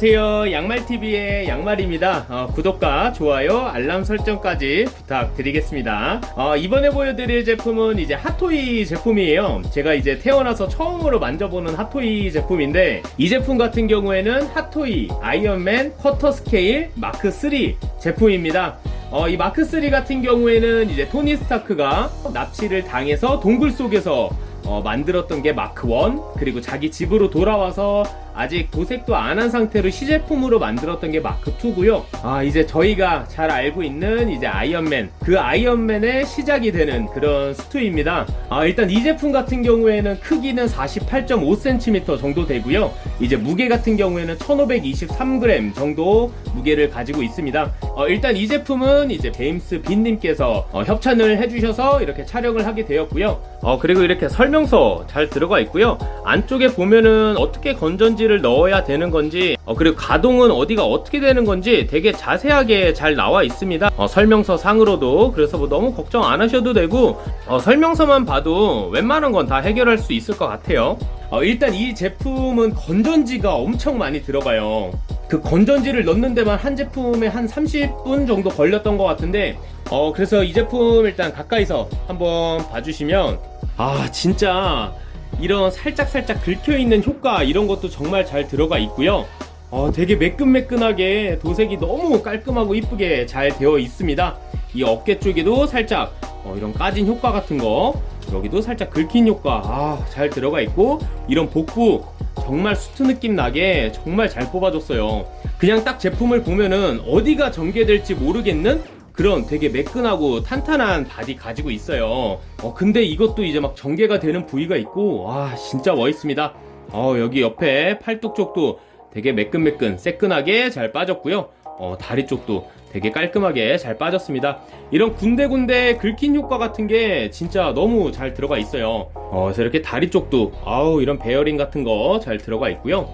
안녕하세요. 양말TV의 양말입니다. 어, 구독과 좋아요 알람 설정까지 부탁드리겠습니다. 어, 이번에 보여드릴 제품은 이제 핫토이 제품이에요. 제가 이제 태어나서 처음으로 만져보는 핫토이 제품인데 이 제품 같은 경우에는 핫토이 아이언맨 quarter scale 마크 3 제품입니다. 어, 이 마크 3 같은 경우에는 이제 토니 스타크가 납치를 당해서 동굴 속에서 어, 만들었던 게 마크 1 그리고 자기 집으로 돌아와서 아직 도색도 안 한 상태로 시제품으로 만들었던 게 마크 2고요. 아 이제 저희가 잘 알고 있는 이제 아이언맨 그 아이언맨의 시작이 되는 그런 스투입니다. 아 일단 이 제품 같은 경우에는 크기는 48.5cm 정도 되고요. 이제 무게 같은 경우에는 1523g 정도 무게를 가지고 있습니다. 어, 일단 이 제품은 이제 제임스 빈님께서 어, 협찬을 해주셔서 이렇게 촬영을 하게 되었고요. 어, 그리고 이렇게 설명서 잘 들어가 있고요. 안쪽에 보면은 어떻게 건전지 에너지를 넣어야 되는 건지 어, 그리고 가동은 어디가 어떻게 되는 건지 되게 자세하게 잘 나와 있습니다. 어, 설명서 상으로도 그래서 뭐 너무 걱정 안 하셔도 되고 어, 설명서만 봐도 웬만한 건 다 해결할 수 있을 것 같아요. 어, 일단 이 제품은 건전지가 엄청 많이 들어가요. 그 건전지를 넣는 데만 한 제품에 한 30분 정도 걸렸던 것 같은데 어 그래서 이 제품 일단 가까이서 한번 봐주시면 아 진짜 이런 살짝살짝 긁혀있는 효과 이런 것도 정말 잘 들어가 있고요. 어, 되게 매끈매끈하게 도색이 너무 깔끔하고 이쁘게 잘 되어 있습니다. 이 어깨 쪽에도 살짝 어, 이런 까진 효과 같은 거 여기도 살짝 긁힌 효과 아, 잘 들어가 있고 이런 복부 정말 수트 느낌 나게 정말 잘 뽑아줬어요. 그냥 딱 제품을 보면은 어디가 전개될지 모르겠는 그런 되게 매끈하고 탄탄한 바디 가지고 있어요. 어 근데 이것도 이제 막 전개가 되는 부위가 있고 와 진짜 멋있습니다. 어 여기 옆에 팔뚝 쪽도 되게 매끈매끈 새끈하게 잘 빠졌고요. 어 다리 쪽도 되게 깔끔하게 잘 빠졌습니다. 이런 군데군데 긁힌 효과 같은 게 진짜 너무 잘 들어가 있어요. 어 그래서 이렇게 다리 쪽도 아우 이런 베어링 같은 거 잘 들어가 있고요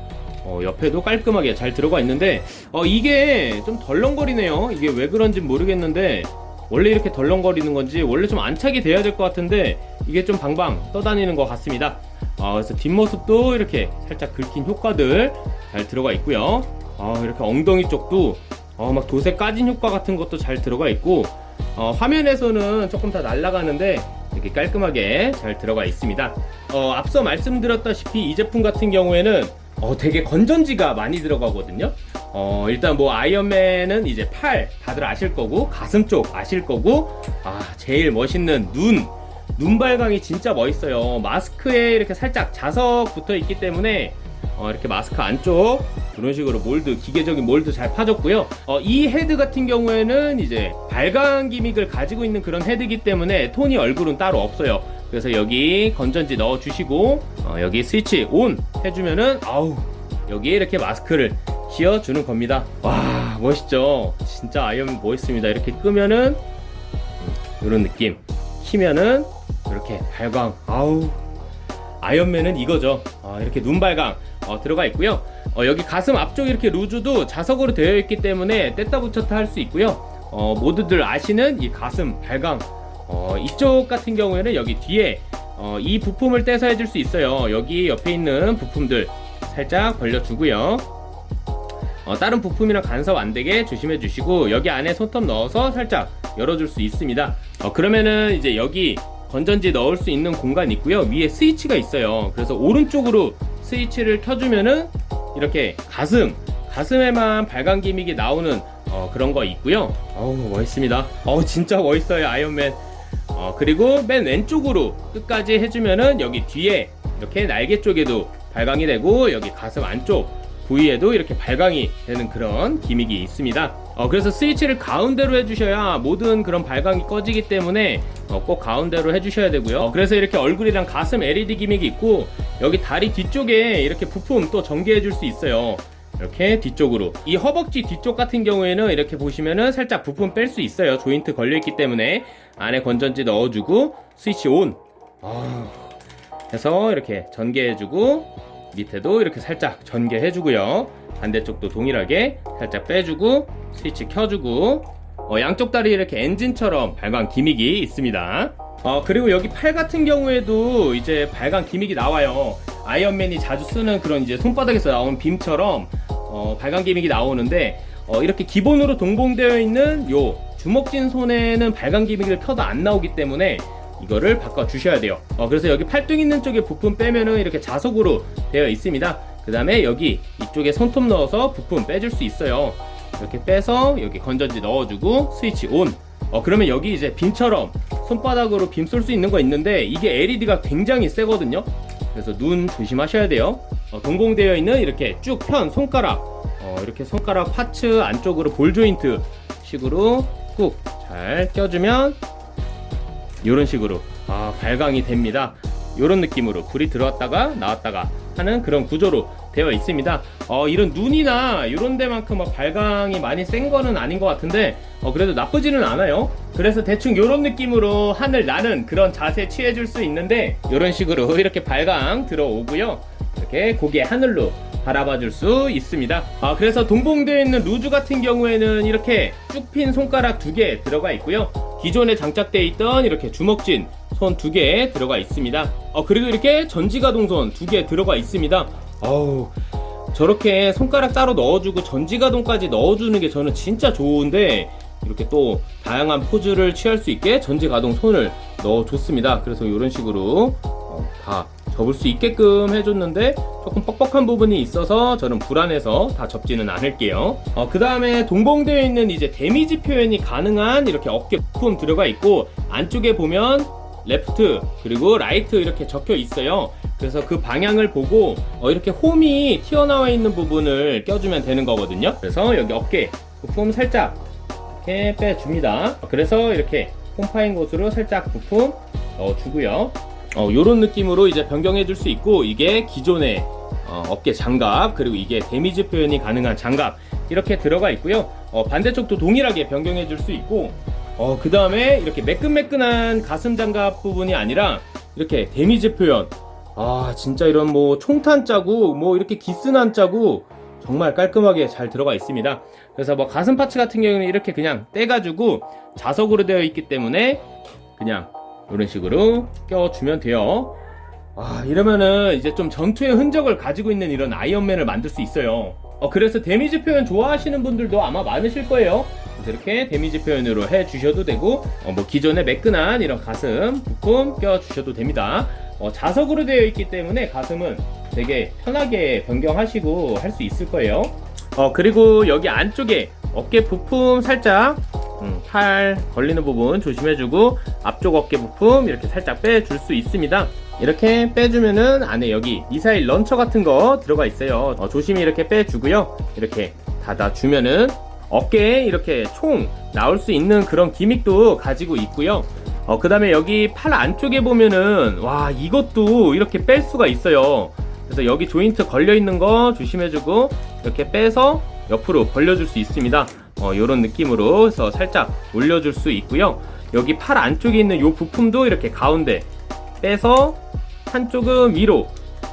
어, 옆에도 깔끔하게 잘 들어가 있는데 어, 이게 좀 덜렁거리네요. 이게 왜 그런지 모르겠는데 원래 이렇게 덜렁거리는 건지 원래 좀 안착이 돼야 될 것 같은데 이게 좀 방방 떠다니는 것 같습니다. 어, 그래서 뒷모습도 이렇게 살짝 긁힌 효과들 잘 들어가 있고요. 어, 이렇게 엉덩이 쪽도 어, 막 도색 까진 효과 같은 것도 잘 들어가 있고 어, 화면에서는 조금 다 날아가는데 이렇게 깔끔하게 잘 들어가 있습니다. 어, 앞서 말씀드렸다시피 이 제품 같은 경우에는 어, 되게 건전지가 많이 들어가거든요. 어, 일단 뭐 아이언맨은 이제 팔 다들 아실 거고 가슴 쪽 아실 거고 아 제일 멋있는 눈. 눈발광이 진짜 멋있어요. 마스크에 이렇게 살짝 자석 붙어 있기 때문에 어, 이렇게 마스크 안쪽 이런 식으로 몰드 기계적인 몰드 잘 파졌고요. 어, 이 헤드 같은 경우에는 이제 발광 gimmick을 가지고 있는 그런 헤드이기 때문에 토니 얼굴은 따로 없어요 그래서 여기 건전지 넣어 주시고 어, 여기 스위치 on 해주면은 아우 여기에 이렇게 마스크를 씌워 주는 겁니다. 와 멋있죠? 진짜 아이언 멋있습니다. 이렇게 끄면은 이런 느낌. 키면은 이렇게 발광. 아우 아이언맨은 이거죠. 어, 이렇게 눈발광 어, 들어가 있고요. 어, 여기 가슴 앞쪽 이렇게 loose도 자석으로 되어 있기 때문에 뗐다 붙였다 할 수 있고요. 어, 모두들 아시는 이 가슴 발광 어, 이쪽 같은 경우에는 여기 뒤에 어, 이 부품을 떼서 해줄 수 있어요. 여기 옆에 있는 부품들 살짝 벌려주고요. 어, 다른 부품이랑 간섭 안되게 조심해 주시고 여기 안에 손톱 넣어서 살짝 열어줄 수 있습니다. 어, 그러면은 이제 여기 건전지 넣을 수 있는 공간 있고요. 위에 스위치가 있어요. 그래서 오른쪽으로 스위치를 켜주면은 이렇게 가슴 가슴에만 발광 기믹이 나오는 어, 그런 거 있고요. 어우 멋있습니다. 어 진짜 멋있어요 아이언맨 어, 그리고 맨 왼쪽으로 끝까지 해주면은 여기 뒤에 이렇게 날개 쪽에도 발광이 되고 여기 가슴 안쪽 부위에도 이렇게 발광이 되는 그런 기믹이 있습니다. 어, 그래서 스위치를 가운데로 해주셔야 모든 그런 발광이 꺼지기 때문에 어, 꼭 가운데로 해주셔야 되고요. 어, 그래서 이렇게 얼굴이랑 가슴 LED 기믹이 있고 여기 다리 뒤쪽에 이렇게 부품 또 전개해 줄 수 있어요 이렇게 뒤쪽으로. 이 허벅지 뒤쪽 같은 경우에는 이렇게 보시면은 살짝 부품 뺄 수 있어요. 조인트 걸려있기 때문에 안에 건전지 넣어주고 스위치 온 아, 해서 이렇게 전개해주고 밑에도 이렇게 살짝 전개해주고요. 반대쪽도 동일하게 살짝 빼주고 스위치 켜주고 어, 양쪽 다리 이렇게 엔진처럼 발광 기믹이 있습니다 어, 그리고 여기 팔 같은 경우에도 이제 발광 기믹이 나와요 아이언맨이 자주 쓰는 그런 이제 손바닥에서 나온 빔처럼 어, 발광 기믹이 나오는데 어, 이렇게 기본으로 동봉되어 있는 요 주먹진 손에는 발광 기믹을 켜도 안 나오기 때문에 이거를 바꿔 주셔야 돼요. 어, 그래서 여기 팔뚝 있는 쪽에 부품 빼면은 이렇게 자석으로 되어 있습니다. 그 다음에 여기 이쪽에 손톱 넣어서 부품 빼줄 수 있어요. 이렇게 빼서 여기 건전지 넣어주고 스위치 온. 어, 그러면 여기 이제 빔처럼 손바닥으로 빔 쏠 수 있는 거 있는데 이게 LED가 굉장히 세거든요. 그래서 눈 조심하셔야 돼요. 어, 동봉되어 있는 이렇게 쭉 편 손가락, 어, 이렇게 손가락 파츠 안쪽으로 볼 조인트 식으로 꾹 잘 껴주면 이런 식으로 아, 발광이 됩니다. 이런 느낌으로 불이 들어왔다가 나왔다가 하는 그런 구조로 되어 있습니다. 어, 이런 눈이나 이런 데만큼 막 발광이 많이 센 거는 아닌 것 같은데 어, 그래도 나쁘지는 않아요. 그래서 대충 이런 느낌으로 하늘 나는 그런 자세 취해 줄 수 있는데 이런 식으로 이렇게 발광 들어오고요. 이렇게 고개 하늘로 바라봐 줄 수 있습니다. 아, 그래서 동봉되어 있는 루즈 같은 경우에는 이렇게 쭉 핀 손가락 두 개 들어가 있고요. 기존에 장착되어 있던 이렇게 주먹진 손 두 개 들어가 있습니다. 어, 그리고 이렇게 전지가동선 두 개 들어가 있습니다. 어우, 저렇게 손가락 따로 넣어주고 전지가동까지 넣어주는 게 저는 진짜 좋은데 이렇게 또 다양한 포즈를 취할 수 있게 전지가동손을 넣어줬습니다. 그래서 이런 식으로 어, 다 접을 수 있게끔 해줬는데 조금 뻑뻑한 부분이 있어서 저는 불안해서 다 접지는 않을게요. 어, 그 다음에 동봉되어 있는 이제 damage 표현이 가능한 이렇게 어깨 부품 들어가 있고 안쪽에 보면 left 그리고 right 이렇게 적혀 있어요. 그래서 그 방향을 보고 어, 이렇게 홈이 튀어나와 있는 부분을 껴주면 되는 거거든요. 그래서 여기 어깨 부품 살짝 이렇게 빼줍니다. 그래서 이렇게 홈 파인 곳으로 살짝 부품 넣어주고요. 어, 요런 느낌으로 이제 변경해 줄 수 있고 이게 기존의 어, 어깨 장갑 그리고 이게 damage 표현이 가능한 장갑 이렇게 들어가 있고요. 어, 반대쪽도 동일하게 변경해 줄 수 있고 어, 그 다음에 이렇게 매끈매끈한 가슴 장갑 부분이 아니라 이렇게 damage 표현 아 진짜 이런 뭐 총탄 자국 뭐 이렇게 기스난 자국 정말 깔끔하게 잘 들어가 있습니다. 그래서 뭐 가슴 parts 같은 경우는 이렇게 그냥 떼가지고 자석으로 되어 있기 때문에 그냥 이런 식으로 껴주면 돼요. 아, 이러면은 이제 좀 전투의 흔적을 가지고 있는 이런 아이언맨을 만들 수 있어요. 어, 그래서 damage 표현 좋아하시는 분들도 아마 많으실 거예요. 이렇게 damage 표현으로 해 주셔도 되고, 어, 뭐 기존에 매끈한 이런 가슴 부품 껴 주셔도 됩니다. 어, 자석으로 되어 있기 때문에 가슴은 되게 편하게 변경하시고 할 수 있을 거예요. 어, 그리고 여기 안쪽에 어깨 부품 살짝 음, 팔 걸리는 부분 조심해주고 앞쪽 어깨 부품 이렇게 살짝 빼줄 수 있습니다. 이렇게 빼주면은 안에 여기 미사일 런처 같은 거 들어가 있어요. 어, 조심히 이렇게 빼주고요. 이렇게 닫아주면은 어깨에 이렇게 총 나올 수 있는 그런 기믹도 가지고 있고요. 어, 그 다음에 여기 팔 안쪽에 보면은 와 이것도 이렇게 뺄 수가 있어요. 그래서 여기 조인트 걸려 있는 거 조심해주고 이렇게 빼서 옆으로 벌려줄 수 있습니다. 어, 이런 느낌으로 해서 살짝 올려줄 수 있고요. 여기 팔 안쪽에 있는 이 부품도 이렇게 가운데 빼서 한쪽은 위로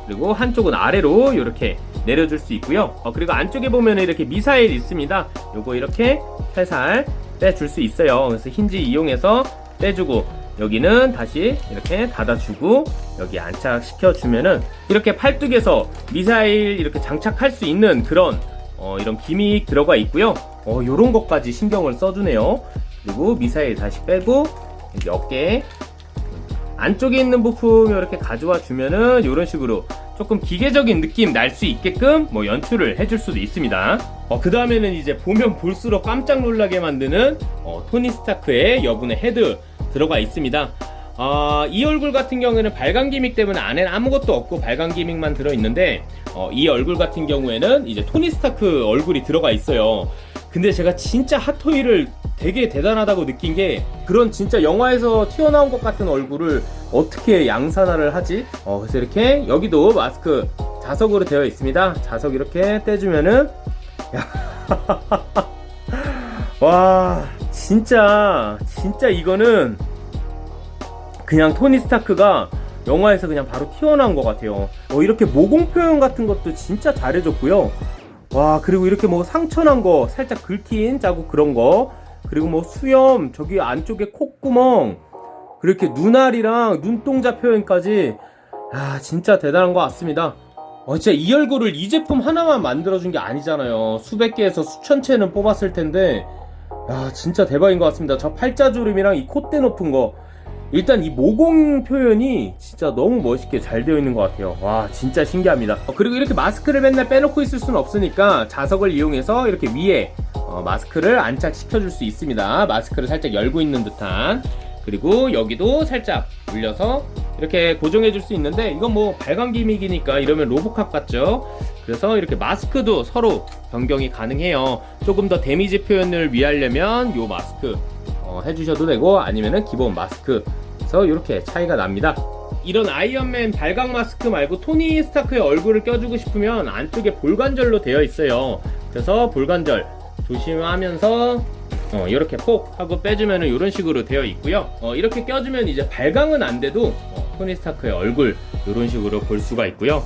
그리고 한쪽은 아래로 이렇게 내려줄 수 있고요. 어, 그리고 안쪽에 보면 이렇게 미사일 있습니다. 요거 이렇게 살살 빼줄 수 있어요. 그래서 힌지 이용해서 빼주고 여기는 다시 이렇게 닫아주고 여기 안착시켜 주면은 이렇게 팔뚝에서 미사일 이렇게 장착할 수 있는 그런 어, 이런 기믹 들어가 있고요. 어, 요런 것까지 신경을 써주네요. 그리고 미사일 다시 빼고 여기 어깨 안쪽에 있는 부품 이렇게 가져와 주면은 이런 식으로 조금 기계적인 느낌 날 수 있게끔 뭐 연출을 해줄 수도 있습니다. 어, 그 다음에는 이제 보면 볼수록 깜짝 놀라게 만드는 어, 토니 스타크의 여분의 헤드 들어가 있습니다. 어, 이 얼굴 같은 경우에는 발광 gimmick 때문에 안에는 아무것도 없고 발광 gimmick만 들어있는데 어, 이 얼굴 같은 경우에는 이제 토니 스타크 얼굴이 들어가 있어요. 근데 제가 진짜 핫토이를 되게 대단하다고 느낀 게 그런 진짜 영화에서 튀어나온 것 같은 얼굴을 어떻게 양산화를 하지? 어, 그래서 이렇게 여기도 마스크 자석으로 되어 있습니다. 자석 이렇게 떼주면은 야. 와 진짜 진짜 이거는 그냥 토니 스타크가 영화에서 그냥 바로 튀어나온 것 같아요. 어, 이렇게 모공 표현 같은 것도 진짜 잘해줬고요. 와 그리고 이렇게 뭐 상처난 거 살짝 긁힌 자국 그런 거 그리고 뭐 수염 저기 안쪽에 콧구멍 그렇게 눈알이랑 눈동자 표현까지 아 진짜 대단한 것 같습니다 어, 진짜 이 얼굴을 이 제품 하나만 만들어준 게 아니잖아요. 수백 개에서 수천 채는 뽑았을 텐데, 야, 진짜 대박인 것 같습니다. 저 팔자주름이랑 이 콧대 높은 거. 일단 이 모공 표현이 진짜 너무 멋있게 잘 되어 있는 것 같아요. 와, 진짜 신기합니다. 어, 그리고 이렇게 마스크를 맨날 빼놓고 있을 수는 없으니까 자석을 이용해서 이렇게 위에 어, 마스크를 안착시켜 줄 수 있습니다. 마스크를 살짝 열고 있는 듯한. 그리고 여기도 살짝 올려서 이렇게 고정해 줄 수 있는데 이건 뭐 발광 gimmick이니까 이러면 로보캅 같죠 그래서 이렇게 마스크도 서로 변경이 가능해요 조금 더 damage 표현을 위하려면 요 마스크 어, 해주셔도 되고 아니면은 기본 마스크 그래서 이렇게 차이가 납니다 이런 아이언맨 발광 마스크 말고 토니 스타크의 얼굴을 껴주고 싶으면 안쪽에 볼관절로 되어 있어요 그래서 볼관절 조심하면서 어, 이렇게 폭 하고 빼주면 이런 식으로 되어 있고요. 어, 이렇게 껴주면 이제 발광은 안 돼도 어, 토니 스타크의 얼굴 이런 식으로 볼 수가 있고요.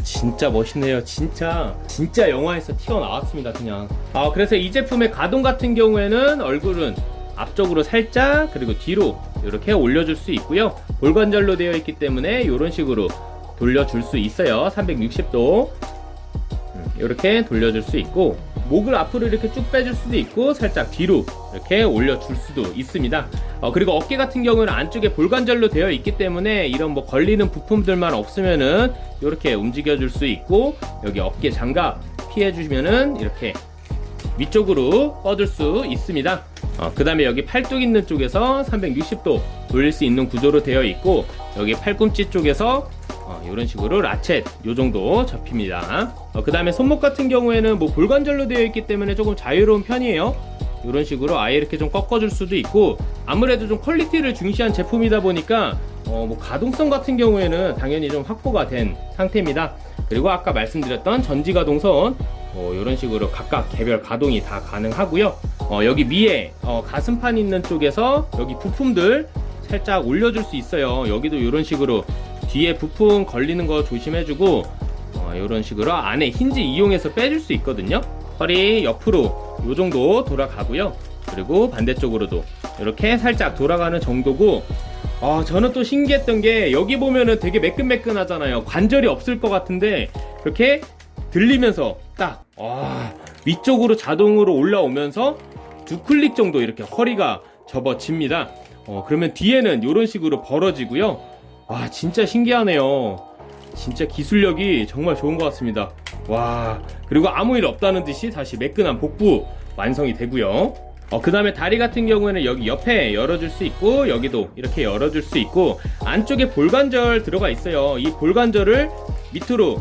와 진짜 멋있네요. 진짜 진짜 영화에서 튀어나왔습니다 그냥. 아 그래서 이 제품의 가동 같은 경우에는 얼굴은 앞쪽으로 살짝 그리고 뒤로 이렇게 올려줄 수 있고요. 볼관절로 되어 있기 때문에 이런 식으로 돌려줄 수 있어요. 360도. 이렇게 돌려줄 수 있고 목을 앞으로 이렇게 쭉 빼줄 수도 있고 살짝 뒤로 이렇게 올려줄 수도 있습니다. 어, 그리고 어깨 같은 경우는 안쪽에 볼관절로 되어 있기 때문에 이런 뭐 걸리는 부품들만 없으면은 이렇게 움직여 줄 수 있고 여기 어깨 장갑 피해 주시면은 이렇게 위쪽으로 뻗을 수 있습니다. 어, 그 다음에 여기 팔뚝 있는 쪽에서 360도 돌릴 수 있는 구조로 되어 있고 여기 팔꿈치 쪽에서 어, 이런 식으로 ratchet 요 정도 접힙니다. 어, 그 다음에 손목 같은 경우에는 뭐 볼관절로 되어 있기 때문에 조금 자유로운 편이에요. 이런 식으로 아예 이렇게 좀 꺾어줄 수도 있고 아무래도 좀 퀄리티를 중시한 제품이다 보니까 어, 뭐 가동성 같은 경우에는 당연히 좀 확보가 된 상태입니다. 그리고 아까 말씀드렸던 전지 가동손 어, 이런 식으로 각각 개별 가동이 다 가능하고요. 어, 여기 위에 어, 가슴판 있는 쪽에서 여기 부품들 살짝 올려줄 수 있어요. 여기도 이런 식으로 뒤에 부품 걸리는 거 조심해주고 어, 이런 식으로 안에 힌지 이용해서 빼줄 수 있거든요. 허리 옆으로 이 정도 돌아가고요. 그리고 반대쪽으로도 이렇게 살짝 돌아가는 정도고 아 저는 또 신기했던 게 여기 보면은 되게 매끈매끈하잖아요. 관절이 없을 것 같은데 이렇게 들리면서 딱 아, 위쪽으로 자동으로 올라오면서 두 클릭 정도 이렇게 허리가 접어집니다. 어, 그러면 뒤에는 이런 식으로 벌어지고요 와 진짜 신기하네요. 진짜 기술력이 정말 좋은 것 같습니다. 와 그리고 아무 일 없다는 듯이 다시 매끈한 복부 완성이 되고요. 어, 그 다음에 다리 같은 경우에는 여기 옆에 열어줄 수 있고 여기도 이렇게 열어줄 수 있고 안쪽에 볼관절 들어가 있어요. 이 볼관절을 밑으로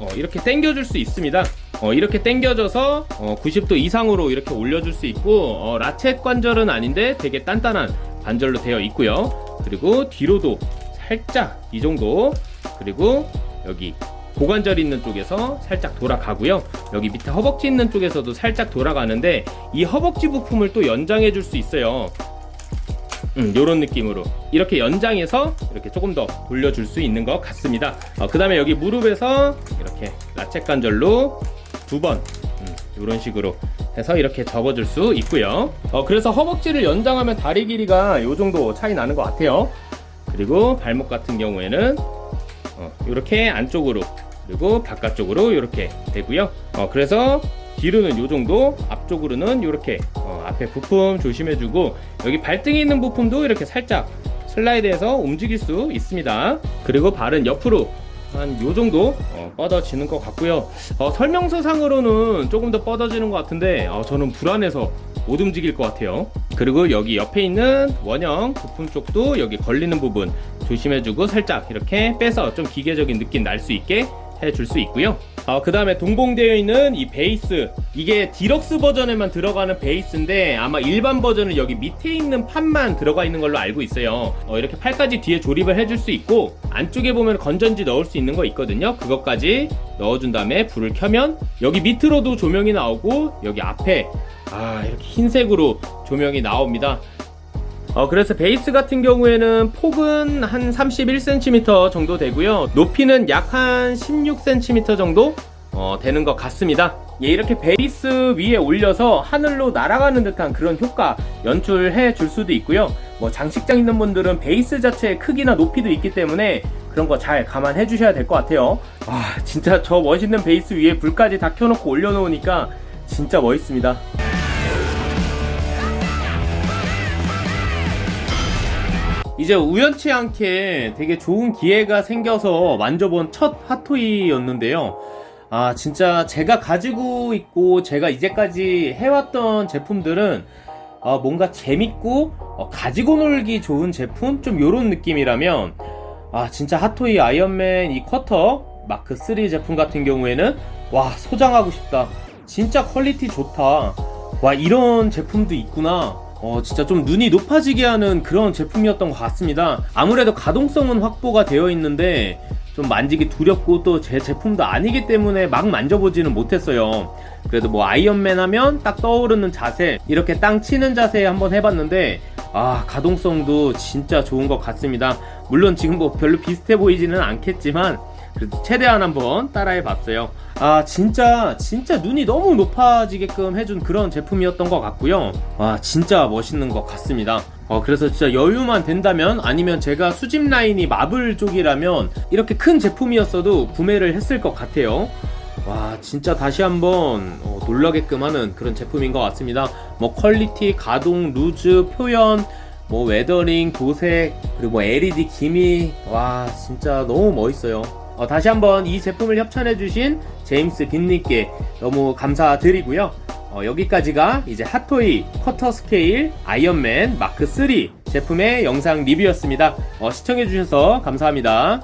어, 이렇게 당겨줄 수 있습니다. 어, 이렇게 당겨져서 어, 90도 이상으로 이렇게 올려줄 수 있고 어, 라쳇 관절은 아닌데 되게 단단한 관절로 되어 있고요. 그리고 뒤로도 살짝 이 정도. 그리고 여기 고관절 있는 쪽에서 살짝 돌아가고요. 여기 밑에 허벅지 있는 쪽에서도 살짝 돌아가는데 이 허벅지 부품을 또 연장해 줄 수 있어요. 음, 요런 느낌으로. 이렇게 연장해서 이렇게 조금 더 돌려줄 수 있는 것 같습니다. 어, 그 다음에 여기 무릎에서 이렇게 라쳇 관절로 두번 음, 이런 식으로 해서 이렇게 접어줄 수 있고요. 어, 그래서 허벅지를 연장하면 다리 길이가 요 정도 차이 나는 것 같아요 그리고 발목 같은 경우에는 어, 이렇게 안쪽으로 그리고 바깥쪽으로 이렇게 되고요. 어, 그래서 뒤로는 요 정도 앞쪽으로는 이렇게 어, 앞에 부품 조심해주고 여기 발등에 있는 부품도 이렇게 살짝 슬라이드해서 움직일 수 있습니다. 그리고 발은 옆으로 한 요 정도 어, 뻗어지는 것 같고요. 어, 설명서상으로는 조금 더 뻗어지는 것 같은데 어, 저는 불안해서 못 움직일 것 같아요. 그리고 여기 옆에 있는 원형 부품 쪽도 여기 걸리는 부분 조심해주고 살짝 이렇게 빼서 좀 기계적인 느낌 날 수 있게 해줄 수 있고요. 어, 그 다음에 동봉되어 있는 이 베이스. 이게 디럭스 버전에만 들어가는 베이스인데 아마 일반 버전은 여기 밑에 있는 판만 들어가 있는 걸로 알고 있어요. 어, 이렇게 팔까지 뒤에 조립을 해줄 수 있고 안쪽에 보면 건전지 넣을 수 있는 거 있거든요. 그것까지 넣어준 다음에 불을 켜면 여기 밑으로도 조명이 나오고 여기 앞에 아 이렇게 흰색으로 조명이 나옵니다 어, 그래서 베이스 같은 경우에는 폭은 한 31cm 정도 되고요 높이는 약 한 16cm 정도 어, 되는 것 같습니다 예, 이렇게 베이스 위에 올려서 하늘로 날아가는 듯한 그런 효과 연출해 줄 수도 있고요 뭐 장식장 있는 분들은 베이스 자체의 크기나 높이도 있기 때문에 그런 거 잘 감안해 주셔야 될 것 같아요. 아, 진짜 저 멋있는 베이스 위에 불까지 다 켜놓고 올려놓으니까 진짜 멋있습니다. 이제 우연치 않게 되게 좋은 기회가 생겨서 만져본 첫 핫토이였는데요. 아, 진짜 제가 가지고 있고 제가 이제까지 해왔던 제품들은 아, 뭔가 재밌고 어, 가지고 놀기 좋은 제품? 좀 요런 느낌이라면 아, 진짜 핫토이 아이언맨 이 quarter 마크 3 제품 같은 경우에는 와, 소장하고 싶다. 진짜 퀄리티 좋다. 와, 이런 제품도 있구나. 어, 진짜 좀 눈이 높아지게 하는 그런 제품이었던 것 같습니다. 아무래도 가동성은 확보가 되어 있는데 좀 만지기 두렵고 또 제 제품도 아니기 때문에 막 만져보지는 못했어요. 그래도 뭐 아이언맨 하면 딱 떠오르는 자세, 이렇게 땅 치는 자세 한번 해봤는데 아, 가동성도 진짜 좋은 것 같습니다. 물론 지금 뭐 별로 비슷해 보이지는 않겠지만 그래도 최대한 한번 따라해 봤어요. 아, 진짜, 진짜 눈이 너무 높아지게끔 해준 그런 제품이었던 것 같고요. 와, 진짜 멋있는 것 같습니다. 어, 그래서 진짜 여유만 된다면 아니면 제가 수집 라인이 마블 쪽이라면 이렇게 큰 제품이었어도 구매를 했을 것 같아요. 와, 진짜 다시 한번 어, 놀라게끔 하는 그런 제품인 것 같습니다. 뭐 퀄리티, 가동, loose, 표현, 뭐 weathering, 도색, 그리고 뭐 LED gimmick, 와, 진짜 너무 멋있어요. 어, 다시 한번 이 제품을 협찬해주신 제임스 빈님께 너무 감사드리고요. 어, 여기까지가 이제 핫토이 quarter 스케일 아이언맨 마크 3 제품의 영상 리뷰였습니다. 어, 시청해주셔서 감사합니다.